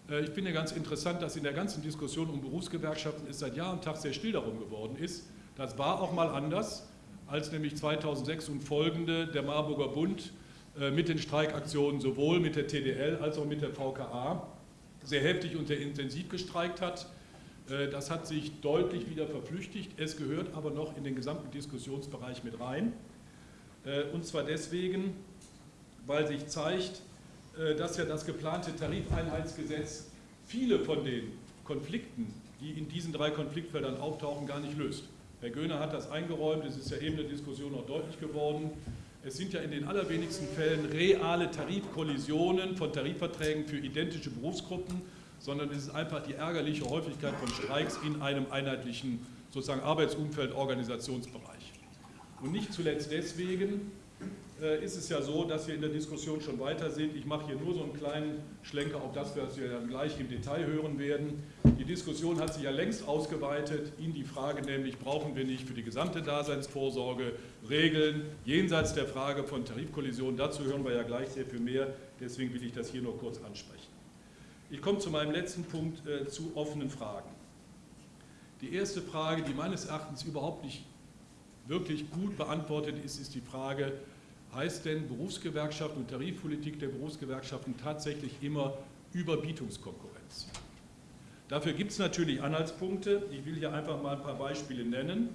Ich finde ganz interessant, dass in der ganzen Diskussion um Berufsgewerkschaften es seit Jahr und Tag sehr still darum geworden ist. Das war auch mal anders, als nämlich 2006 und folgende der Marburger Bund mit den Streikaktionen sowohl mit der TDL als auch mit der VKA sehr heftig und sehr intensiv gestreikt hat. Äh, das hat sich deutlich wieder verflüchtigt. Es gehört aber noch in den gesamten Diskussionsbereich mit rein. Äh, und zwar deswegen, weil sich zeigt, äh, dass ja das geplante Tarifeinheitsgesetz viele von den Konflikten, die in diesen drei Konfliktfeldern auftauchen, gar nicht löst. Herr Göhner hat das eingeräumt, es ist ja eben in der Diskussion auch deutlich geworden. Es sind ja in den allerwenigsten Fällen reale Tarifkollisionen von Tarifverträgen für identische Berufsgruppen, sondern es ist einfach die ärgerliche Häufigkeit von Streiks in einem einheitlichen sozusagen Arbeitsumfeld, Organisationsbereich. Und nicht zuletzt deswegen, ist es ja so, dass wir in der Diskussion schon weiter sind. Ich mache hier nur so einen kleinen Schlenker auf das, was wir dann gleich im Detail hören werden. Die Diskussion hat sich ja längst ausgeweitet in die Frage nämlich, brauchen wir nicht für die gesamte Daseinsvorsorge Regeln jenseits der Frage von Tarifkollisionen. Dazu hören wir ja gleich sehr viel mehr, deswegen will ich das hier nur kurz ansprechen. Ich komme zu meinem letzten Punkt, äh, zu offenen Fragen. Die erste Frage, die meines Erachtens überhaupt nicht wirklich gut beantwortet ist, ist die Frage, heißt denn Berufsgewerkschaften und Tarifpolitik der Berufsgewerkschaften tatsächlich immer Überbietungskonkurrenz? Dafür gibt es natürlich Anhaltspunkte. Ich will hier einfach mal ein paar Beispiele nennen.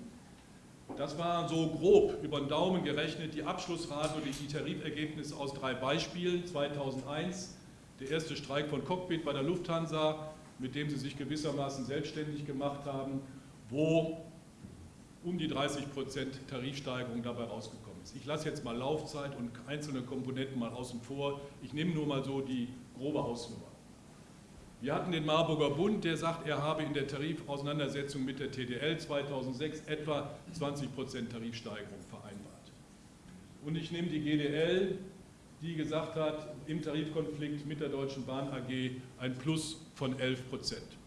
Das war so grob über den Daumen gerechnet die Abschlussrate und die Tarifergebnisse aus drei Beispielen. 2001 der erste Streik von Cockpit bei der Lufthansa, mit dem sie sich gewissermaßen selbstständig gemacht haben, wo um die 30 Prozent Tarifsteigerung dabei rausgekommen ist. Ich lasse jetzt mal Laufzeit und einzelne Komponenten mal außen vor. Ich nehme nur mal so die grobe Hausnummer. Wir hatten den Marburger Bund, der sagt, er habe in der Tarifauseinandersetzung mit der TDL 2006 etwa 20 Prozent Tarifsteigerung vereinbart. Und ich nehme die GDL, die gesagt hat, im Tarifkonflikt mit der Deutschen Bahn AG ein Plus von 11 Prozent.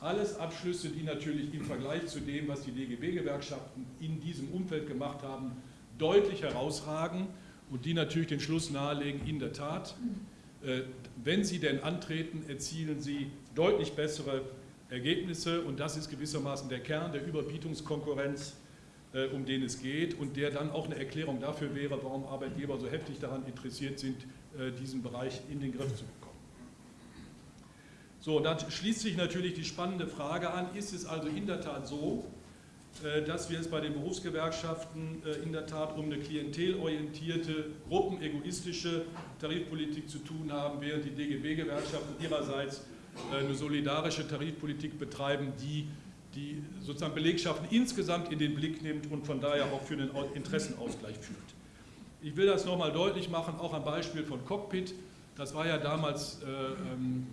Alles Abschlüsse, die natürlich im Vergleich zu dem, was die DGB-Gewerkschaften in diesem Umfeld gemacht haben, deutlich herausragen und die natürlich den Schluss nahelegen, in der Tat, äh, wenn sie denn antreten, erzielen sie deutlich bessere Ergebnisse und das ist gewissermaßen der Kern der Überbietungskonkurrenz, äh, um den es geht und der dann auch eine Erklärung dafür wäre, warum Arbeitgeber so heftig daran interessiert sind, äh, diesen Bereich in den Griff zu bekommen. So, da schließt sich natürlich die spannende Frage an, ist es also in der Tat so, dass wir es bei den Berufsgewerkschaften äh, in der Tat um eine klientelorientierte, gruppenegoistische Tarifpolitik zu tun haben, während die DGB-Gewerkschaften ihrerseits äh, eine solidarische Tarifpolitik betreiben, die die sozusagen Belegschaften insgesamt in den Blick nimmt und von daher auch für einen Interessenausgleich führt. Ich will das nochmal deutlich machen, auch am Beispiel von Cockpit. Das war ja damals ähm,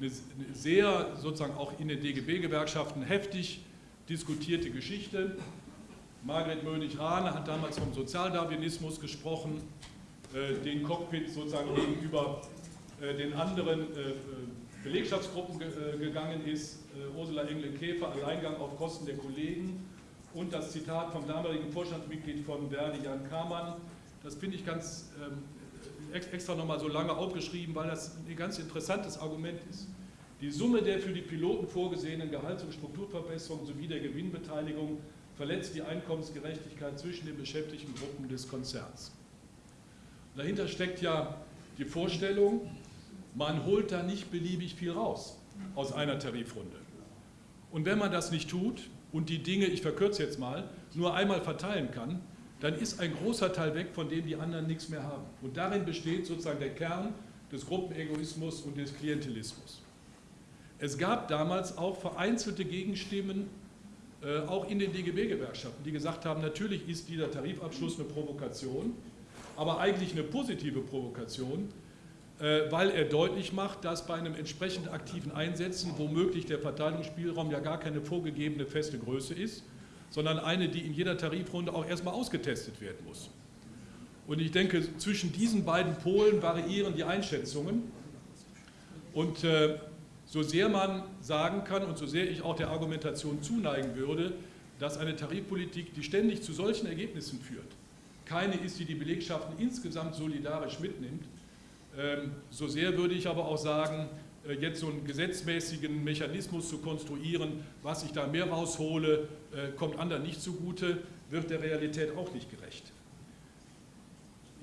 eine sehr sozusagen auch in den DGB-Gewerkschaften heftig diskutierte Geschichte. Margret Mönig-Rahne hat damals vom Sozialdarwinismus gesprochen, äh, den Cockpit sozusagen gegenüber äh, den anderen äh, Belegschaftsgruppen gegangen ist. Ursula Engle-Käfer, Alleingang auf Kosten der Kollegen. und das Zitat vom damaligen Vorstandsmitglied von Verdi, Jan Kamann. Das finde ich ganz ähm, extra nochmal so lange aufgeschrieben, weil das ein ganz interessantes Argument ist. Die Summe der für die Piloten vorgesehenen Gehalts- und Strukturverbesserungen sowie der Gewinnbeteiligung verletzt die Einkommensgerechtigkeit zwischen den beschäftigten Gruppen des Konzerns. Dahinter steckt ja die Vorstellung, man holt da nicht beliebig viel raus aus einer Tarifrunde. Und wenn man das nicht tut und die Dinge, ich verkürze jetzt mal, nur einmal verteilen kann, dann ist ein großer Teil weg, von dem die anderen nichts mehr haben. Und darin besteht sozusagen der Kern des Gruppenegoismus und des Klientelismus. Es gab damals auch vereinzelte Gegenstimmen, äh, auch in den DGB-Gewerkschaften, die gesagt haben, natürlich ist dieser Tarifabschluss eine Provokation, aber eigentlich eine positive Provokation, äh, weil er deutlich macht, dass bei einem entsprechend aktiven Einsetzen womöglich der Verteilungsspielraum ja gar keine vorgegebene feste Größe ist, sondern eine, die in jeder Tarifrunde auch erstmal ausgetestet werden muss. Und ich denke, zwischen diesen beiden Polen variieren die Einschätzungen. Und äh, so sehr man sagen kann und so sehr ich auch der Argumentation zuneigen würde, dass eine Tarifpolitik, die ständig zu solchen Ergebnissen führt, keine ist, die die Belegschaften insgesamt solidarisch mitnimmt, ähm, so sehr würde ich aber auch sagen, äh, jetzt so einen gesetzmäßigen Mechanismus zu konstruieren, was ich da mehr raushole, äh, kommt anderen nicht zugute, wird der Realität auch nicht gerecht.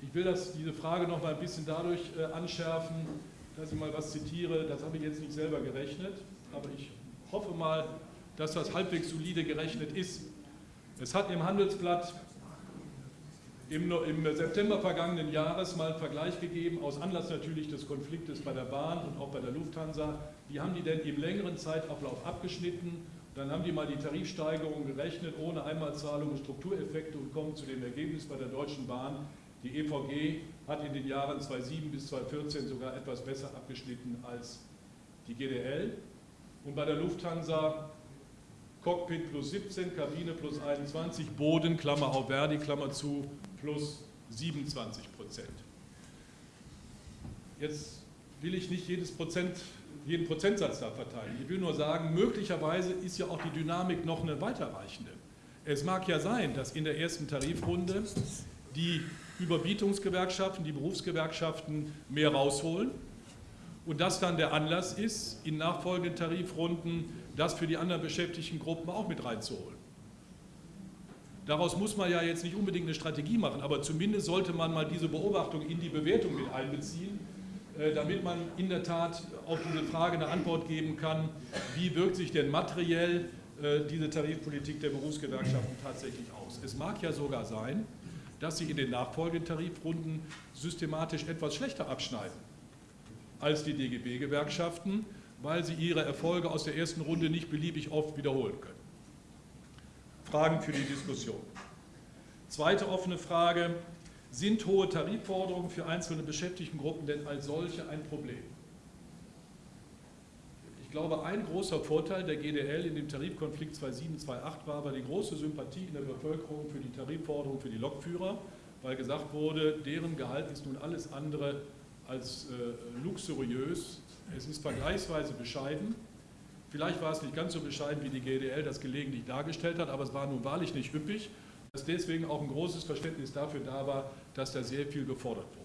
Ich will das, diese Frage noch mal ein bisschen dadurch äh, anschärfen, dass ich mal was zitiere, das habe ich jetzt nicht selber gerechnet, aber ich hoffe mal, dass das halbwegs solide gerechnet ist. Es hat im Handelsblatt im, im September vergangenen Jahres mal einen Vergleich gegeben, aus Anlass natürlich des Konfliktes bei der Bahn und auch bei der Lufthansa. Wie haben die denn im längeren Zeitablauf abgeschnitten? Dann haben die mal die Tarifsteigerung gerechnet, ohne Einmalzahlung und Struktureffekte und kommen zu dem Ergebnis bei der Deutschen Bahn, die EVG hat in den Jahren 2007 bis 2014 sogar etwas besser abgeschnitten als die GDL. Und bei der Lufthansa Cockpit plus 17, Kabine plus 21, Boden, Klammer auf Verdi, Klammer zu, plus 27 Prozent. Jetzt will ich nicht jedes Prozent, jeden Prozentsatz da verteilen. Ich will nur sagen, möglicherweise ist ja auch die Dynamik noch eine weiterreichende. Es mag ja sein, dass in der ersten Tarifrunde die Überbietungsgewerkschaften, die Berufsgewerkschaften mehr rausholen und das dann der Anlass ist, in nachfolgenden Tarifrunden das für die anderen beschäftigten Gruppen auch mit reinzuholen. Daraus muss man ja jetzt nicht unbedingt eine Strategie machen, aber zumindest sollte man mal diese Beobachtung in die Bewertung mit einbeziehen, äh, damit man in der Tat auf diese Frage eine Antwort geben kann, wie wirkt sich denn materiell äh, diese Tarifpolitik der Berufsgewerkschaften tatsächlich aus. Es mag ja sogar sein, dass sie in den nachfolgenden Tarifrunden systematisch etwas schlechter abschneiden als die DGB-Gewerkschaften, weil sie ihre Erfolge aus der ersten Runde nicht beliebig oft wiederholen können. Fragen für die Diskussion. Zweite offene Frage, sind hohe Tarifforderungen für einzelne Beschäftigtengruppen denn als solche ein Problem? Ich glaube, ein großer Vorteil der GDL in dem Tarifkonflikt 2007-2008 war aber die große Sympathie in der Bevölkerung für die Tarifforderung für die Lokführer, weil gesagt wurde, deren Gehalt ist nun alles andere als äh, luxuriös. Es ist vergleichsweise bescheiden. Vielleicht war es nicht ganz so bescheiden, wie die GDL das gelegentlich dargestellt hat, aber es war nun wahrlich nicht üppig, dass deswegen auch ein großes Verständnis dafür da war, dass da sehr viel gefordert wurde.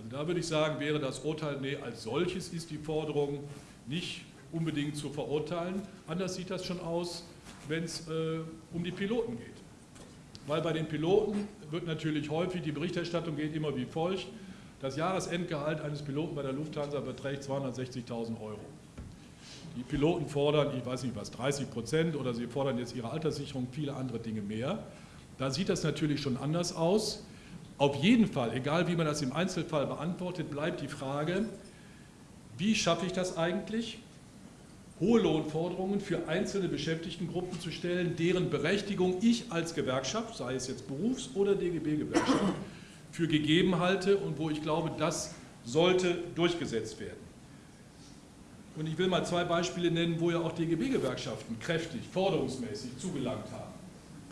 Also da würde ich sagen, wäre das Urteil, nee, als solches ist die Forderung nicht unbedingt zu verurteilen. Anders sieht das schon aus, wenn es äh, um die Piloten geht. Weil bei den Piloten wird natürlich häufig, die Berichterstattung geht immer wie folgt, das Jahresendgehalt eines Piloten bei der Lufthansa beträgt 260.000 Euro. Die Piloten fordern, ich weiß nicht was, 30 Prozent oder sie fordern jetzt ihre Alterssicherung, viele andere Dinge mehr. Da sieht das natürlich schon anders aus. Auf jeden Fall, egal wie man das im Einzelfall beantwortet, bleibt die Frage, wie schaffe ich das eigentlich, hohe Lohnforderungen für einzelne Beschäftigtengruppen zu stellen, deren Berechtigung ich als Gewerkschaft, sei es jetzt Berufs- oder DGB-Gewerkschaft, für gegeben halte und wo ich glaube, das sollte durchgesetzt werden. Und ich will mal zwei Beispiele nennen, wo ja auch DGB-Gewerkschaften kräftig, forderungsmäßig zugelangt haben.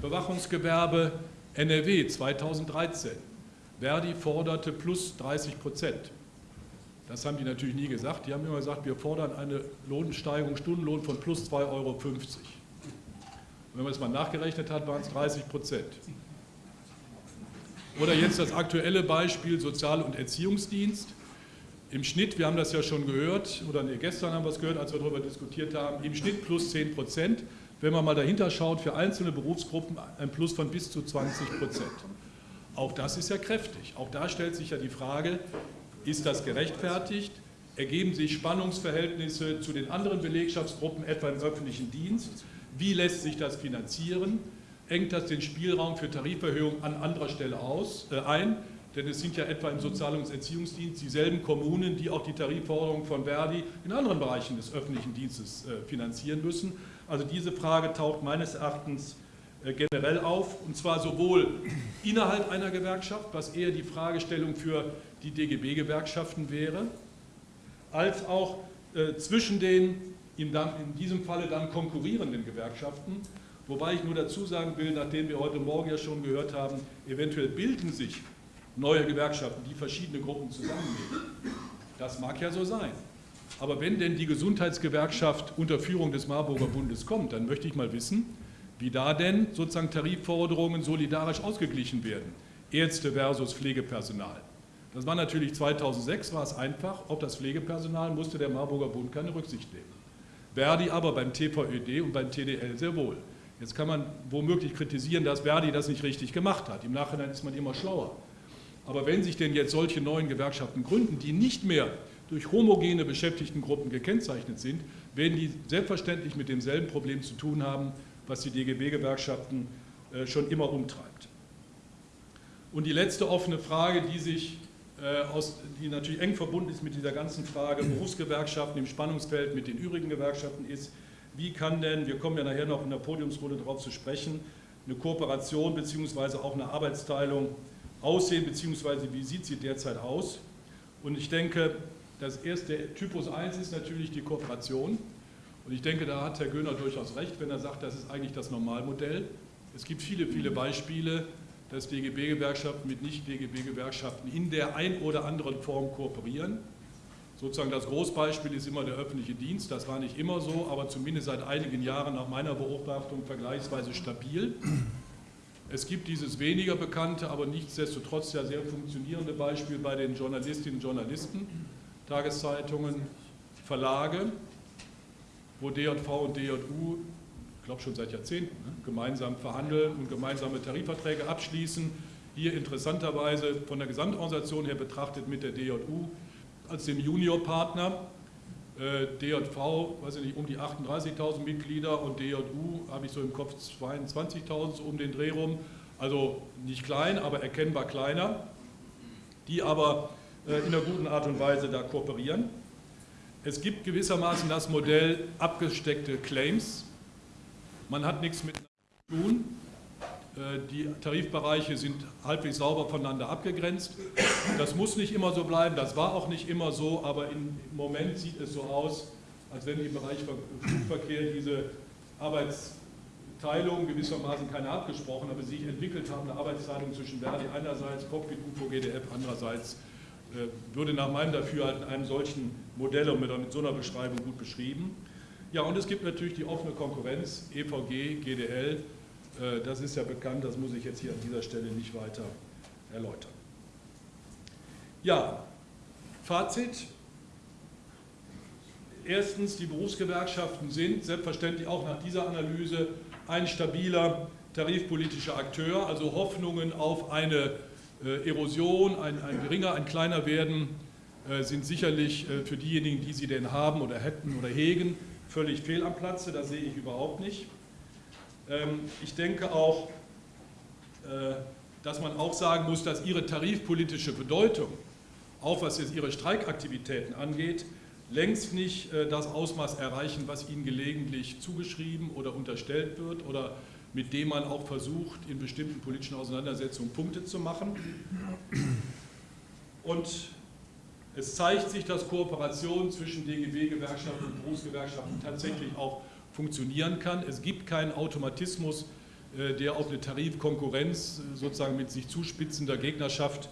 Bewachungsgewerbe NRW 2013. Verdi forderte plus 30 Prozent. Das haben die natürlich nie gesagt. Die haben immer gesagt, wir fordern eine Lohnsteigerung, Stundenlohn von plus 2,50 Euro. Wenn man es mal nachgerechnet hat, waren es 30 Prozent. Oder jetzt das aktuelle Beispiel Sozial- und Erziehungsdienst. Im Schnitt, wir haben das ja schon gehört, oder nee, gestern haben wir es gehört, als wir darüber diskutiert haben, im Schnitt plus 10 Prozent. Wenn man mal dahinter schaut, für einzelne Berufsgruppen ein Plus von bis zu 20 Prozent. Auch das ist ja kräftig. Auch da stellt sich ja die Frage, ist das gerechtfertigt? Ergeben sich Spannungsverhältnisse zu den anderen Belegschaftsgruppen, etwa im öffentlichen Dienst? Wie lässt sich das finanzieren? Engt das den Spielraum für Tariferhöhungen an anderer Stelle aus, äh, ein? Denn es sind ja etwa im Sozial- und Erziehungsdienst dieselben Kommunen, die auch die Tarifforderungen von Verdi in anderen Bereichen des öffentlichen Dienstes äh, finanzieren müssen. Also diese Frage taucht meines Erachtens generell auf, und zwar sowohl innerhalb einer Gewerkschaft, was eher die Fragestellung für die DGB-Gewerkschaften wäre, als auch äh, zwischen den in, diesem Falle dann konkurrierenden Gewerkschaften. Wobei ich nur dazu sagen will, nachdem wir heute Morgen ja schon gehört haben, eventuell bilden sich neue Gewerkschaften, die verschiedene Gruppen zusammennehmen. Das mag ja so sein. Aber wenn denn die Gesundheitsgewerkschaft unter Führung des Marburger Bundes kommt, dann möchte ich mal wissen, wie da denn sozusagen Tarifforderungen solidarisch ausgeglichen werden. Ärzte versus Pflegepersonal. Das war natürlich 2006, war es einfach, auf das Pflegepersonal musste der Marburger Bund keine Rücksicht nehmen. Verdi aber beim TVÖD und beim TDL sehr wohl. Jetzt kann man womöglich kritisieren, dass Verdi das nicht richtig gemacht hat. Im Nachhinein ist man immer schlauer. Aber wenn sich denn jetzt solche neuen Gewerkschaften gründen, die nicht mehr durch homogene Beschäftigtengruppen gekennzeichnet sind, werden die selbstverständlich mit demselben Problem zu tun haben, was die DGB-Gewerkschaften äh, schon immer umtreibt. Und die letzte offene Frage, die sich äh, aus, die natürlich eng verbunden ist mit dieser ganzen Frage Berufsgewerkschaften im Spannungsfeld mit den übrigen Gewerkschaften ist, wie kann denn, wir kommen ja nachher noch in der Podiumsrunde darauf zu sprechen, eine Kooperation bzw. auch eine Arbeitsteilung aussehen, beziehungsweise wie sieht sie derzeit aus? Und ich denke, das erste Typus 1 ist natürlich die Kooperation. Und ich denke, da hat Herr Göhner durchaus recht, wenn er sagt, das ist eigentlich das Normalmodell. Es gibt viele, viele Beispiele, dass DGB-Gewerkschaften mit Nicht-DGB-Gewerkschaften in der ein oder anderen Form kooperieren. Sozusagen das Großbeispiel ist immer der öffentliche Dienst. Das war nicht immer so, aber zumindest seit einigen Jahren nach meiner Beobachtung vergleichsweise stabil. Es gibt dieses weniger bekannte, aber nichtsdestotrotz ja sehr funktionierende Beispiel bei den Journalistinnen und Journalisten, Tageszeitungen, Verlage, wo DJV und DJU, ich glaube schon seit Jahrzehnten, ne, gemeinsam verhandeln und gemeinsame Tarifverträge abschließen. Hier interessanterweise von der Gesamtorganisation her betrachtet mit der DJU als dem Juniorpartner äh, DJV, weiß ich nicht, um die 38.000 Mitglieder und DJU habe ich so im Kopf 22.000 so um den Dreh rum. Also nicht klein, aber erkennbar kleiner, die aber äh, in einer guten Art und Weise da kooperieren. Es gibt gewissermaßen das Modell abgesteckte Claims. Man hat nichts miteinander zu tun. Äh, die Tarifbereiche sind halbwegs sauber voneinander abgegrenzt. Das muss nicht immer so bleiben, das war auch nicht immer so, aber im Moment sieht es so aus, als wenn im Bereich Flugverkehr diese Arbeitsteilung gewissermaßen keine abgesprochen, aber sich entwickelt haben, eine Arbeitsteilung zwischen Verdi einerseits, Cockpit, UFO, GDF andererseits, würde nach meinem Dafürhalten einem solchen Modell und mit so einer Beschreibung gut beschrieben. Ja, und es gibt natürlich die offene Konkurrenz, EVG, GDL, äh, das ist ja bekannt, das muss ich jetzt hier an dieser Stelle nicht weiter erläutern. Ja, Fazit. Erstens, die Berufsgewerkschaften sind selbstverständlich auch nach dieser Analyse ein stabiler tarifpolitischer Akteur, also Hoffnungen auf eine äh, Erosion, ein, ein geringer, ein kleiner Werden äh, sind sicherlich für diejenigen, die sie denn haben oder hätten oder hegen, völlig fehl am Platze, das sehe ich überhaupt nicht. Ähm, ich denke auch, äh, dass man auch sagen muss, dass ihre tarifpolitische Bedeutung, auch was jetzt ihre Streikaktivitäten angeht, längst nicht äh, das Ausmaß erreichen, was ihnen gelegentlich zugeschrieben oder unterstellt wird oder mit dem man auch versucht, in bestimmten politischen Auseinandersetzungen Punkte zu machen. Und es zeigt sich, dass Kooperation zwischen DGB-Gewerkschaften und Berufsgewerkschaften tatsächlich auch funktionieren kann. Es gibt keinen Automatismus, äh, der auf eine Tarifkonkurrenz äh, sozusagen mit sich zuspitzender Gegnerschaft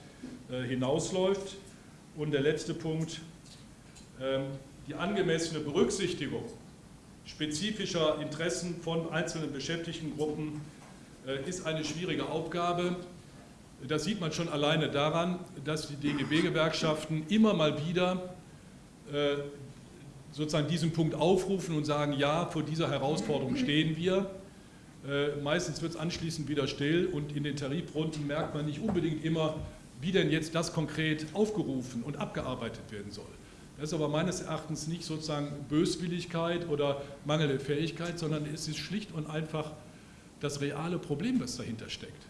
äh, hinausläuft. Und der letzte Punkt, ähm, die angemessene Berücksichtigung spezifischer Interessen von einzelnen Beschäftigtengruppen äh, ist eine schwierige Aufgabe. Das sieht man schon alleine daran, dass die DGB-Gewerkschaften immer mal wieder äh, sozusagen diesen Punkt aufrufen und sagen, ja, vor dieser Herausforderung stehen wir. Äh, meistens wird es anschließend wieder still und in den Tarifrunden merkt man nicht unbedingt immer, wie denn jetzt das konkret aufgerufen und abgearbeitet werden soll. Das ist aber meines Erachtens nicht sozusagen Böswilligkeit oder mangelnde Fähigkeit, sondern es ist schlicht und einfach das reale Problem, was dahinter steckt.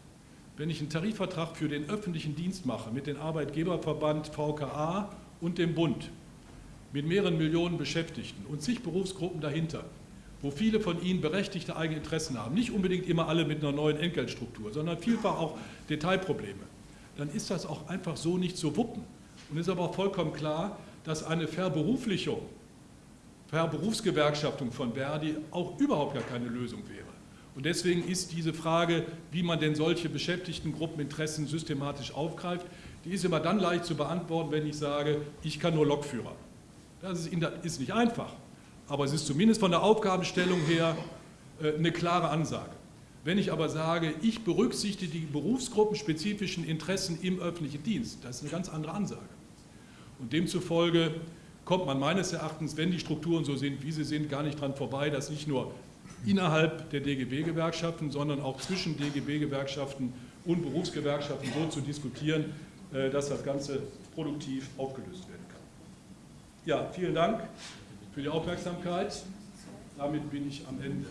Wenn ich einen Tarifvertrag für den öffentlichen Dienst mache mit dem Arbeitgeberverband VKA und dem Bund, mit mehreren Millionen Beschäftigten und zig Berufsgruppen dahinter, wo viele von ihnen berechtigte eigene Interessen haben, nicht unbedingt immer alle mit einer neuen Entgeltstruktur, sondern vielfach auch Detailprobleme, dann ist das auch einfach so nicht zu wuppen. Und ist aber auch vollkommen klar, dass eine Verberuflichung, Verberufsgewerkschaftung von Verdi auch überhaupt gar keine Lösung wäre. Und deswegen ist diese Frage, wie man denn solche Beschäftigtengruppeninteressen systematisch aufgreift, die ist immer dann leicht zu beantworten, wenn ich sage, ich kann nur Lokführer. Das ist, ist nicht einfach, aber es ist zumindest von der Aufgabenstellung her äh, eine klare Ansage. Wenn ich aber sage, ich berücksichtige die berufsgruppenspezifischen Interessen im öffentlichen Dienst, das ist eine ganz andere Ansage. Und demzufolge kommt man meines Erachtens, wenn die Strukturen so sind, wie sie sind, gar nicht daran vorbei, dass nicht nur innerhalb der DGB-Gewerkschaften, sondern auch zwischen DGB-Gewerkschaften und Berufsgewerkschaften so zu diskutieren, äh, dass das Ganze produktiv aufgelöst werden kann. Ja, vielen Dank für die Aufmerksamkeit. Damit bin ich am Ende.